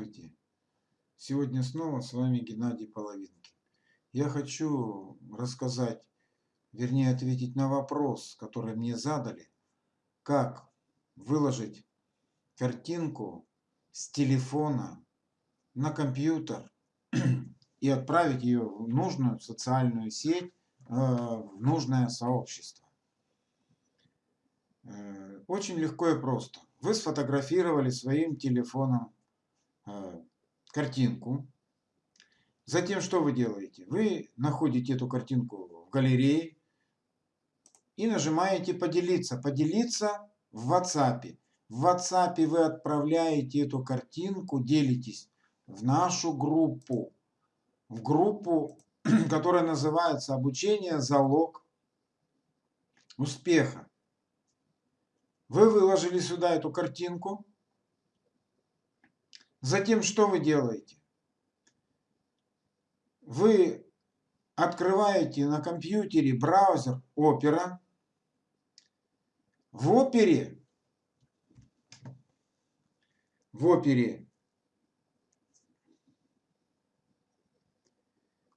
Здравствуйте! Сегодня снова с вами Геннадий Половинкин. Я хочу рассказать, вернее ответить на вопрос, который мне задали, как выложить картинку с телефона на компьютер и отправить ее в нужную социальную сеть, э, в нужное сообщество. Э, очень легко и просто. Вы сфотографировали своим телефоном картинку. Затем что вы делаете? Вы находите эту картинку в галерее и нажимаете «Поделиться». «Поделиться» в WhatsApp. В WhatsApp вы отправляете эту картинку, делитесь в нашу группу. В группу, которая называется «Обучение. Залог успеха». Вы выложили сюда эту картинку. Затем что вы делаете? Вы открываете на компьютере браузер Opera. В Опере, в Опере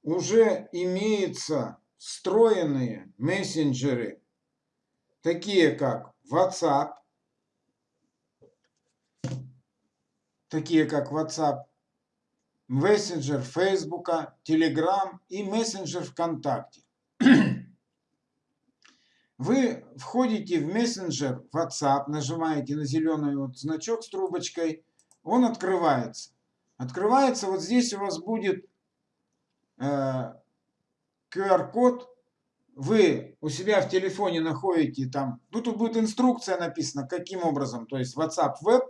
уже имеются встроенные мессенджеры, такие как WhatsApp, такие как WhatsApp, мессенджер Facebook, Telegram и мессенджер ВКонтакте. Вы входите в мессенджер WhatsApp, нажимаете на зеленый вот значок с трубочкой, он открывается. Открывается, вот здесь у вас будет э, QR-код, вы у себя в телефоне находите там, тут будет инструкция написана, каким образом, то есть WhatsApp Web,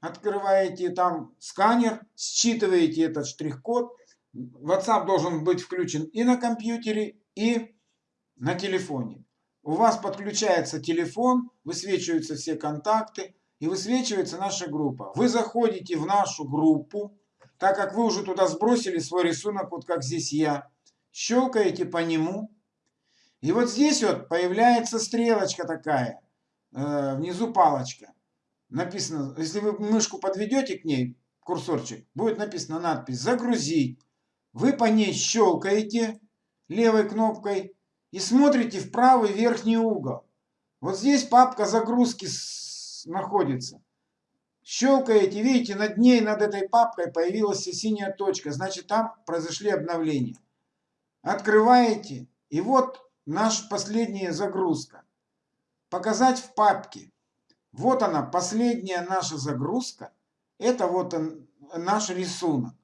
открываете там сканер, считываете этот штрих-код. WhatsApp должен быть включен и на компьютере, и на телефоне. У вас подключается телефон, высвечиваются все контакты и высвечивается наша группа. Вы заходите в нашу группу, так как вы уже туда сбросили свой рисунок, вот как здесь я, щелкаете по нему. И вот здесь вот появляется стрелочка такая, э, внизу палочка написано, если вы мышку подведете к ней, курсорчик, будет написано надпись «Загрузить». Вы по ней щелкаете левой кнопкой и смотрите в правый верхний угол. Вот здесь папка загрузки находится. Щелкаете, видите, над ней, над этой папкой появилась синяя точка. Значит, там произошли обновления. Открываете, и вот наша последняя загрузка. Показать в папке. Вот она, последняя наша загрузка. Это вот он, наш рисунок.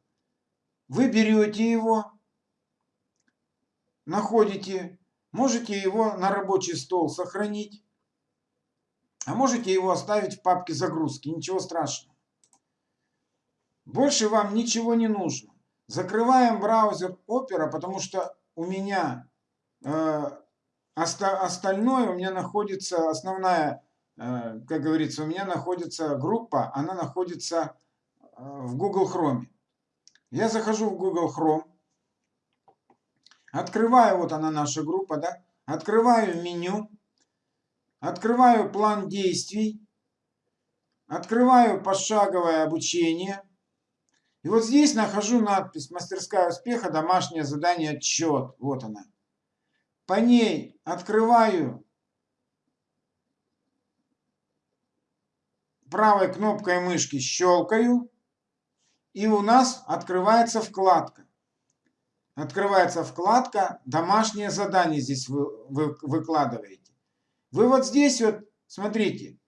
Вы берете его, находите, можете его на рабочий стол сохранить, а можете его оставить в папке загрузки, ничего страшного. Больше вам ничего не нужно. Закрываем браузер Opera, потому что у меня э, остальное, у меня находится основная как говорится, у меня находится группа, она находится э, в Google Chrome. Я захожу в Google Chrome, открываю, вот она наша группа, да, открываю меню, открываю план действий, открываю пошаговое обучение. И вот здесь нахожу надпись «Мастерская успеха. Домашнее задание. Отчет». Вот она. По ней открываю правой кнопкой мышки щелкаю, и у нас открывается вкладка. Открывается вкладка «Домашнее задание» здесь вы, вы выкладываете. Вы вот здесь вот, смотрите,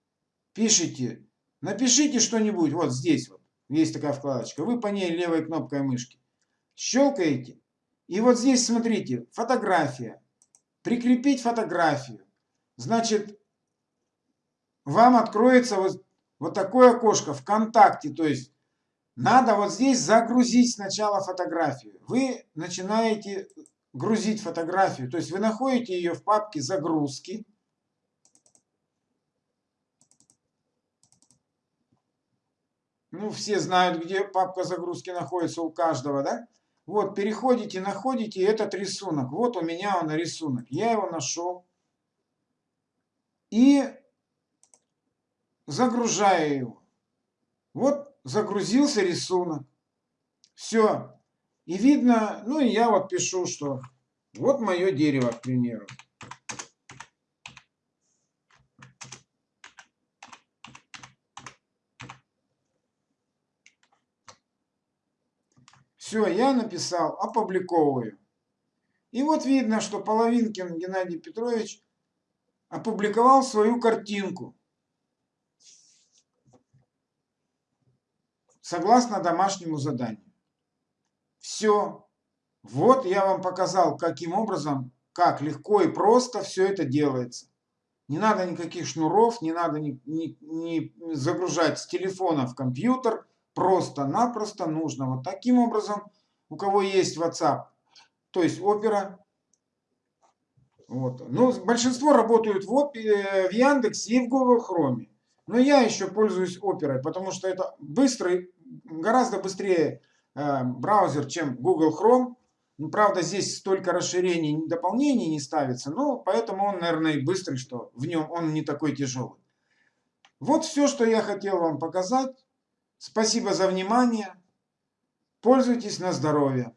пишите, напишите что-нибудь, вот здесь вот, есть такая вкладочка, вы по ней левой кнопкой мышки щелкаете, и вот здесь, смотрите, фотография, прикрепить фотографию. Значит, вам откроется вот вот такое окошко ВКонтакте, то есть надо вот здесь загрузить сначала фотографию. Вы начинаете грузить фотографию, то есть вы находите ее в папке загрузки. Ну, все знают, где папка загрузки находится у каждого, да? Вот, переходите, находите этот рисунок. Вот у меня он рисунок. Я его нашел. И загружаю его. Вот загрузился рисунок. Все. И видно, ну и я вот пишу, что вот мое дерево, к примеру. Все, я написал, опубликовываю. И вот видно, что Половинкин Геннадий Петрович опубликовал свою картинку. Согласно домашнему заданию. Все. Вот я вам показал, каким образом, как легко и просто все это делается. Не надо никаких шнуров, не надо не, не, не загружать с телефона в компьютер. Просто-напросто нужно вот таким образом, у кого есть WhatsApp, то есть Opera. Вот. Ну, большинство работают в, Opera, в Яндексе и в Google Chrome. Но я еще пользуюсь Opera, потому что это быстрый, гораздо быстрее э, браузер, чем Google Chrome. Ну, правда, здесь столько расширений, дополнений не ставится, но поэтому он, наверное, и быстрый, что в нем он не такой тяжелый. Вот все, что я хотел вам показать. Спасибо за внимание. Пользуйтесь на здоровье.